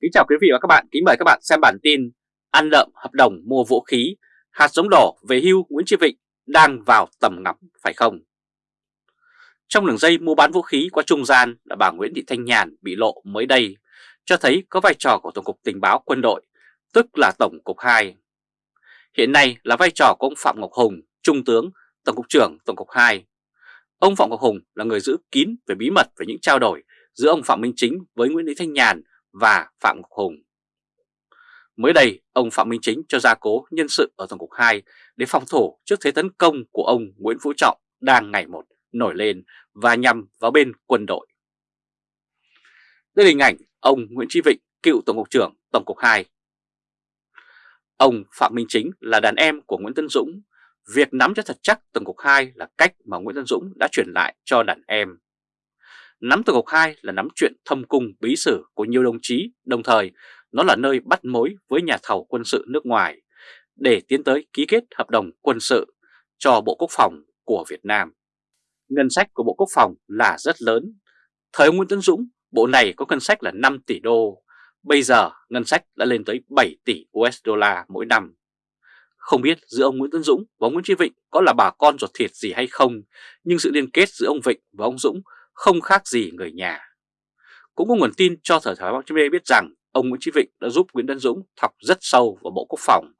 Kính chào quý vị và các bạn, kính mời các bạn xem bản tin Ăn lợm hợp đồng mua vũ khí, hạt giống đỏ về hưu Nguyễn Chí Vịnh đang vào tầm ngắm phải không? Trong đường dây mua bán vũ khí qua trung gian là bà Nguyễn Thị Thanh Nhàn bị lộ mới đây, cho thấy có vai trò của Tổng cục Tình báo Quân đội, tức là Tổng cục 2. Hiện nay là vai trò của ông Phạm Ngọc Hùng, Trung tướng, Tổng cục trưởng Tổng cục 2. Ông Phạm Ngọc Hùng là người giữ kín về bí mật về những trao đổi giữa ông Phạm Minh Chính với Nguyễn Thị Thanh Nhàn và Phạm Ngọc Hùng. Mới đây, ông Phạm Minh Chính cho gia cố nhân sự ở Tổng cục 2 để phòng thủ trước thế tấn công của ông Nguyễn Phú Trọng đang ngày một nổi lên và nhằm vào bên quân đội. Đây là hình ảnh ông Nguyễn Chí Vịnh, cựu Tổng cục trưởng Tổng cục 2. Ông Phạm Minh Chính là đàn em của Nguyễn Tân Dũng. Việc nắm cho thật chắc Tổng cục 2 là cách mà Nguyễn Tân Dũng đã chuyển lại cho đàn em. Nắm từ cục 2 là nắm chuyện thâm cung bí sử của nhiều đồng chí, đồng thời nó là nơi bắt mối với nhà thầu quân sự nước ngoài để tiến tới ký kết hợp đồng quân sự cho Bộ Quốc phòng của Việt Nam. Ngân sách của Bộ Quốc phòng là rất lớn. Thời ông Nguyễn Tân Dũng, bộ này có ngân sách là 5 tỷ đô, bây giờ ngân sách đã lên tới 7 tỷ USD mỗi năm. Không biết giữa ông Nguyễn Tân Dũng và ông Nguyễn Chí Vịnh có là bà con ruột thịt gì hay không, nhưng sự liên kết giữa ông Vịnh và ông Dũng không khác gì người nhà. Cũng có nguồn tin cho Thời Thái Báo chí biết rằng ông Nguyễn Chí Vịnh đã giúp Nguyễn Tân Dũng thọc rất sâu vào Bộ Quốc phòng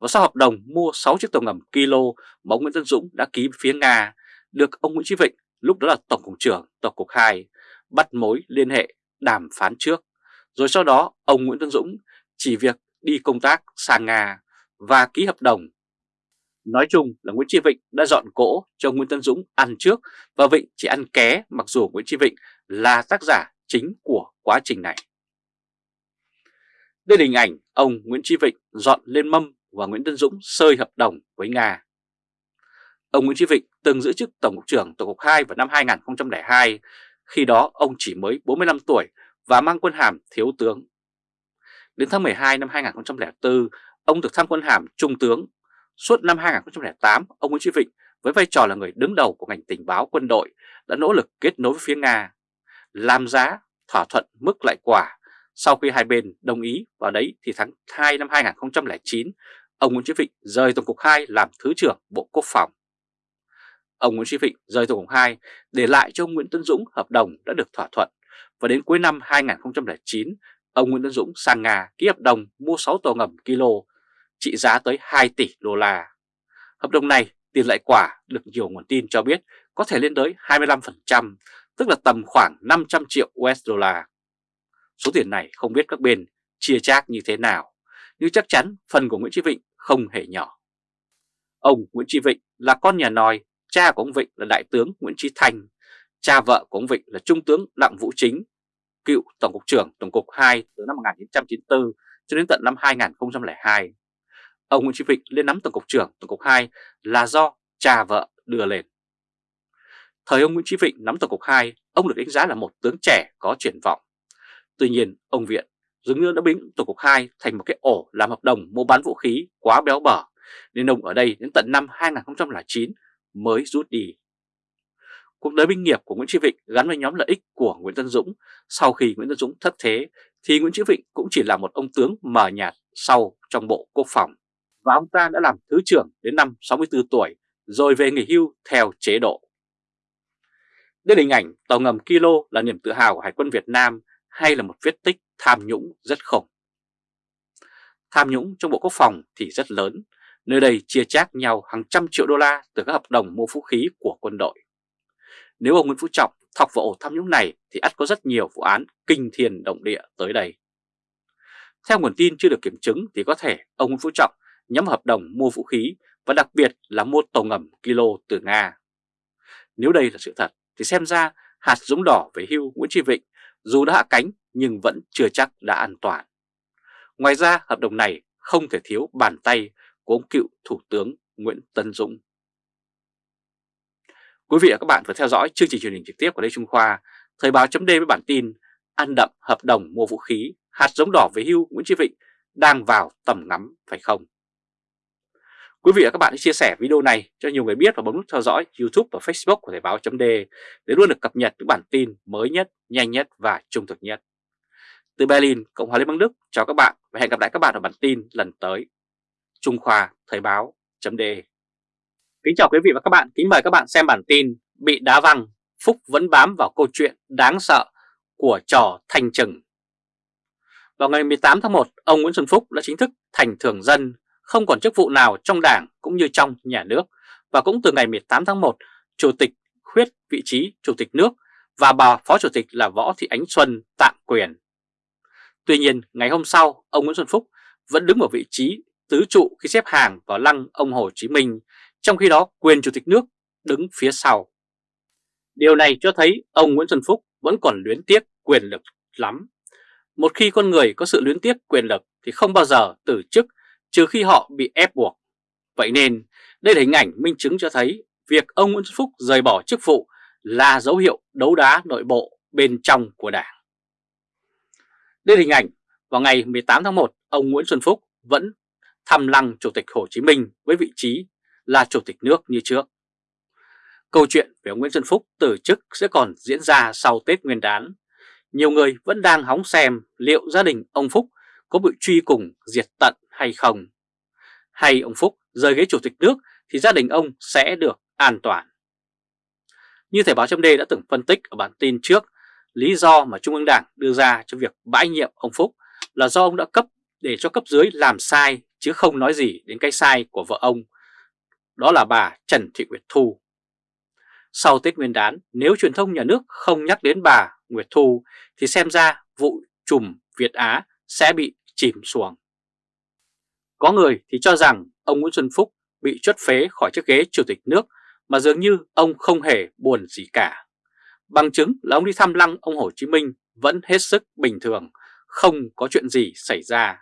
và sau hợp đồng mua 6 chiếc tàu ngầm Kilo mà ông Nguyễn Tân Dũng đã ký phía Nga, được ông Nguyễn Chí Vịnh, lúc đó là Tổng cục trưởng Tổng cục 2 bắt mối liên hệ đàm phán trước rồi sau đó, ông Nguyễn Tân Dũng chỉ việc đi công tác sang Nga và ký hợp đồng Nói chung là Nguyễn Tri Vịnh đã dọn cỗ cho Nguyễn Tân Dũng ăn trước và Vịnh chỉ ăn ké mặc dù Nguyễn Tri Vịnh là tác giả chính của quá trình này. Đây là hình ảnh ông Nguyễn Tri Vịnh dọn lên mâm và Nguyễn Tân Dũng sơi hợp đồng với Nga. Ông Nguyễn Tri Vịnh từng giữ chức Tổng cục trưởng Tổng cục 2 vào năm 2002, khi đó ông chỉ mới 45 tuổi và mang quân hàm thiếu tướng. Đến tháng 12 năm 2004, ông được thăng quân hàm trung tướng Suốt năm 2008, ông Nguyễn Chí Vịnh với vai trò là người đứng đầu của ngành tình báo quân đội đã nỗ lực kết nối với phía Nga, làm giá, thỏa thuận mức lại quả. Sau khi hai bên đồng ý vào đấy thì tháng 2 năm 2009, ông Nguyễn Chí Vịnh rời Tổng cục 2 làm Thứ trưởng Bộ Quốc phòng. Ông Nguyễn Chí Vịnh rời Tổng cục 2 để lại cho ông Nguyễn Tân Dũng hợp đồng đã được thỏa thuận và đến cuối năm 2009, ông Nguyễn Tân Dũng sang Nga ký hợp đồng mua 6 tàu ngầm Kilo trị giá tới 2 tỷ đô la. Hợp đồng này tiền lại quả được nhiều nguồn tin cho biết có thể lên tới 25%, tức là tầm khoảng 500 triệu USD. Số tiền này không biết các bên chia chác như thế nào, nhưng chắc chắn phần của Nguyễn Chí Vịnh không hề nhỏ. Ông Nguyễn Chí Vịnh là con nhà nòi, cha của ông Vịnh là Đại tướng Nguyễn Chí Thanh, cha vợ của ông Vịnh là Trung tướng Đặng Vũ Chính, cựu Tổng cục trưởng Tổng cục 2 từ năm 1994 cho đến tận năm 2002. Ông Nguyễn Chí Vịnh lên nắm Tổng cục trưởng Tổng cục 2 là do cha vợ đưa lên. Thời ông Nguyễn Chí Vịnh nắm Tổng cục 2, ông được đánh giá là một tướng trẻ có triển vọng. Tuy nhiên, ông Viện dường như đã biến Tổng cục 2 thành một cái ổ làm hợp đồng mua bán vũ khí quá béo bở, nên ông ở đây đến tận năm 2009 mới rút đi. Cuộc đời binh nghiệp của Nguyễn Chí Vịnh gắn với nhóm lợi ích của Nguyễn Tân Dũng. Sau khi Nguyễn Tân Dũng thất thế, thì Nguyễn Chí Vịnh cũng chỉ là một ông tướng mờ nhạt sau trong Bộ Quốc phòng và ông ta đã làm thứ trưởng đến năm 64 tuổi rồi về nghỉ hưu theo chế độ. Đây là hình ảnh tàu ngầm Kilo là niềm tự hào của Hải quân Việt Nam hay là một vết tích tham nhũng rất khủng. Tham nhũng trong Bộ Quốc phòng thì rất lớn, nơi đây chia chác nhau hàng trăm triệu đô la từ các hợp đồng mua vũ khí của quân đội. Nếu ông Nguyễn Phú Trọng thọc vào ổ tham nhũng này thì ắt có rất nhiều vụ án kinh thiên động địa tới đây. Theo nguồn tin chưa được kiểm chứng thì có thể ông Nguyễn Phú Trọng nhắm hợp đồng mua vũ khí và đặc biệt là mua tàu ngầm Kilo từ Nga. Nếu đây là sự thật thì xem ra hạt giống đỏ về hưu Nguyễn Tri Vịnh dù đã hạ cánh nhưng vẫn chưa chắc đã an toàn. Ngoài ra hợp đồng này không thể thiếu bàn tay của ông cựu Thủ tướng Nguyễn Tân Dũng. Quý vị và các bạn vừa theo dõi chương trình truyền hình trực tiếp của Lê Trung Khoa, Thời báo chấm với bản tin Ăn đậm hợp đồng mua vũ khí, hạt giống đỏ về hưu Nguyễn Tri Vịnh đang vào tầm ngắm phải không? Quý vị và các bạn hãy chia sẻ video này cho nhiều người biết và bấm nút theo dõi YouTube và Facebook của Thời báo .d để luôn được cập nhật những bản tin mới nhất, nhanh nhất và trung thực nhất. từ Berlin, Cộng hòa Liên bang Đức chào các bạn và hẹn gặp lại các bạn ở bản tin lần tới. Trung Khoa Thời báo.de Kính chào quý vị và các bạn, kính mời các bạn xem bản tin Bị đá văng, Phúc vẫn bám vào câu chuyện đáng sợ của trò thành trừng. Vào ngày 18 tháng 1, ông Nguyễn Xuân Phúc đã chính thức thành thường dân, không còn chức vụ nào trong đảng cũng như trong nhà nước. Và cũng từ ngày 18 tháng 1, Chủ tịch khuyết vị trí Chủ tịch nước và bà Phó Chủ tịch là Võ Thị Ánh Xuân tạm quyền. Tuy nhiên, ngày hôm sau, ông Nguyễn Xuân Phúc vẫn đứng ở vị trí tứ trụ khi xếp hàng vào lăng ông Hồ Chí Minh, trong khi đó quyền Chủ tịch nước đứng phía sau. Điều này cho thấy ông Nguyễn Xuân Phúc vẫn còn luyến tiếc quyền lực lắm. Một khi con người có sự luyến tiếc quyền lực thì không bao giờ từ chức trừ khi họ bị ép buộc. Vậy nên đây là hình ảnh minh chứng cho thấy việc ông Nguyễn Xuân Phúc rời bỏ chức vụ là dấu hiệu đấu đá nội bộ bên trong của Đảng. Đây là hình ảnh vào ngày 18 tháng 1, ông Nguyễn Xuân Phúc vẫn thăm lăng Chủ tịch Hồ Chí Minh với vị trí là Chủ tịch nước như trước. Câu chuyện về ông Nguyễn Xuân Phúc từ chức sẽ còn diễn ra sau Tết Nguyên đán. Nhiều người vẫn đang hóng xem liệu gia đình ông Phúc có bị truy cùng diệt tận hay không. Hay ông Phúc rời ghế Chủ tịch nước thì gia đình ông sẽ được an toàn. Như Thời báo chấm đã từng phân tích ở bản tin trước, lý do mà Trung ương Đảng đưa ra cho việc bãi nhiệm ông Phúc là do ông đã cấp để cho cấp dưới làm sai chứ không nói gì đến cái sai của vợ ông. Đó là bà Trần Thị Nguyệt Thu. Sau Tết Nguyên đán, nếu truyền thông nhà nước không nhắc đến bà Nguyệt Thu thì xem ra vụ trùm Việt Á sẽ bị chìm xuồng. Có người thì cho rằng ông Nguyễn Xuân Phúc bị chốt phế khỏi chiếc ghế chủ tịch nước mà dường như ông không hề buồn gì cả. Bằng chứng là ông đi thăm lăng ông Hồ Chí Minh vẫn hết sức bình thường, không có chuyện gì xảy ra.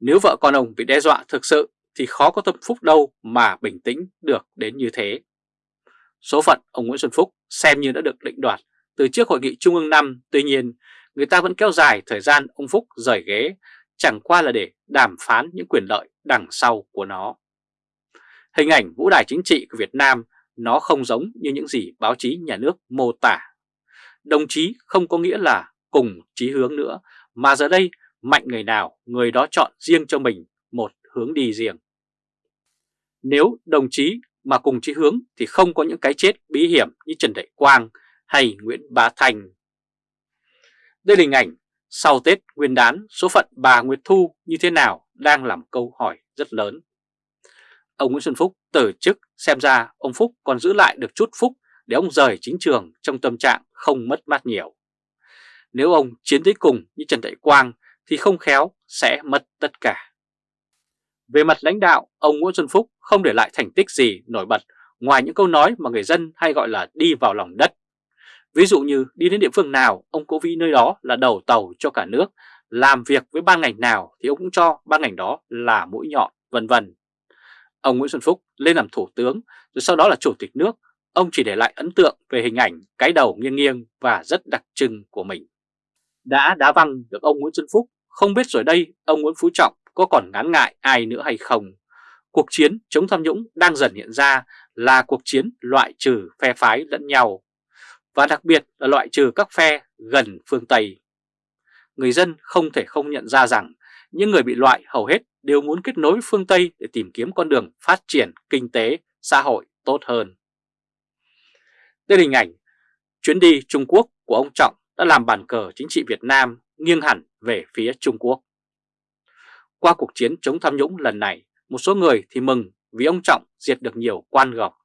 Nếu vợ con ông bị đe dọa thực sự thì khó có tâm phúc đâu mà bình tĩnh được đến như thế. Số phận ông Nguyễn Xuân Phúc xem như đã được định đoạt từ trước hội nghị Trung ương 5, tuy nhiên người ta vẫn kéo dài thời gian ông Phúc rời ghế, chẳng qua là để đàm phán những quyền lợi đằng sau của nó. Hình ảnh vũ đài chính trị của Việt Nam nó không giống như những gì báo chí nhà nước mô tả. Đồng chí không có nghĩa là cùng chí hướng nữa, mà giờ đây mạnh người nào người đó chọn riêng cho mình một hướng đi riêng. Nếu đồng chí mà cùng chí hướng thì không có những cái chết bí hiểm như Trần Đại Quang hay Nguyễn Bá Thành. Đây là hình ảnh sau Tết Nguyên đán số phận bà Nguyệt Thu như thế nào đang làm câu hỏi rất lớn. Ông Nguyễn Xuân Phúc từ chức xem ra ông Phúc còn giữ lại được chút phúc để ông rời chính trường trong tâm trạng không mất mát nhiều. Nếu ông chiến tới cùng như Trần Đại Quang thì không khéo sẽ mất tất cả. Về mặt lãnh đạo, ông Nguyễn Xuân Phúc không để lại thành tích gì nổi bật ngoài những câu nói mà người dân hay gọi là đi vào lòng đất. Ví dụ như đi đến địa phương nào, ông cố vị nơi đó là đầu tàu cho cả nước, làm việc với ban ngành nào thì ông cũng cho ban ngành đó là mũi nhọn, vân vân. Ông Nguyễn Xuân Phúc lên làm thủ tướng rồi sau đó là chủ tịch nước, ông chỉ để lại ấn tượng về hình ảnh cái đầu nghiêng nghiêng và rất đặc trưng của mình. Đã đá văng được ông Nguyễn Xuân Phúc, không biết rồi đây ông Nguyễn Phú Trọng có còn ngán ngại ai nữa hay không. Cuộc chiến chống tham nhũng đang dần hiện ra là cuộc chiến loại trừ phe phái lẫn nhau, và đặc biệt là loại trừ các phe gần phương Tây. Người dân không thể không nhận ra rằng những người bị loại hầu hết đều muốn kết nối phương Tây để tìm kiếm con đường phát triển kinh tế, xã hội tốt hơn. Đây là hình ảnh chuyến đi Trung Quốc của ông Trọng đã làm bàn cờ chính trị Việt Nam nghiêng hẳn về phía Trung Quốc. Qua cuộc chiến chống tham nhũng lần này, một số người thì mừng vì ông Trọng diệt được nhiều quan gọc.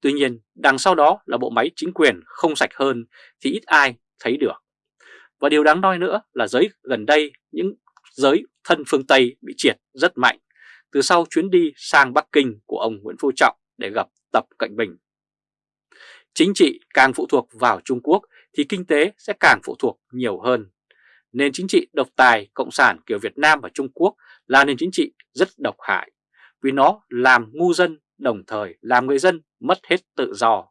Tuy nhiên, đằng sau đó là bộ máy chính quyền không sạch hơn thì ít ai thấy được. Và điều đáng nói nữa là giới gần đây những giới thân phương Tây bị triệt rất mạnh từ sau chuyến đi sang Bắc Kinh của ông Nguyễn Phú Trọng để gặp Tập Cận Bình. Chính trị càng phụ thuộc vào Trung Quốc thì kinh tế sẽ càng phụ thuộc nhiều hơn. Nền chính trị độc tài Cộng sản kiểu Việt Nam và Trung Quốc là nền chính trị rất độc hại vì nó làm ngu dân đồng thời làm người dân mất hết tự do.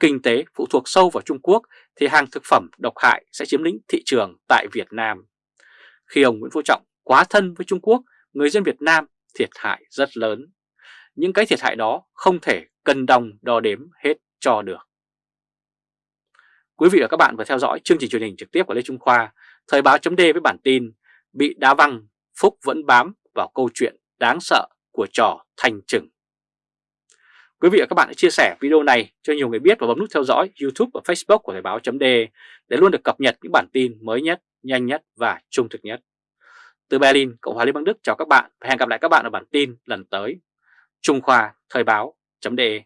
Kinh tế phụ thuộc sâu vào Trung Quốc thì hàng thực phẩm độc hại sẽ chiếm lĩnh thị trường tại Việt Nam. Khi ông Nguyễn Phú Trọng quá thân với Trung Quốc, người dân Việt Nam thiệt hại rất lớn. Những cái thiệt hại đó không thể cân đồng đo đếm hết cho được. Quý vị và các bạn vừa theo dõi chương trình truyền hình trực tiếp của Lê Trung Khoa, Thời báo chấm với bản tin Bị đá văng, Phúc vẫn bám vào câu chuyện đáng sợ của trò thành trừng. Quý vị và các bạn hãy chia sẻ video này cho nhiều người biết và bấm nút theo dõi YouTube và Facebook của Thời báo .de để luôn được cập nhật những bản tin mới nhất, nhanh nhất và trung thực nhất. Từ Berlin, Cộng hòa Liên bang Đức chào các bạn và hẹn gặp lại các bạn ở bản tin lần tới. Trung Khoa Thời báo .de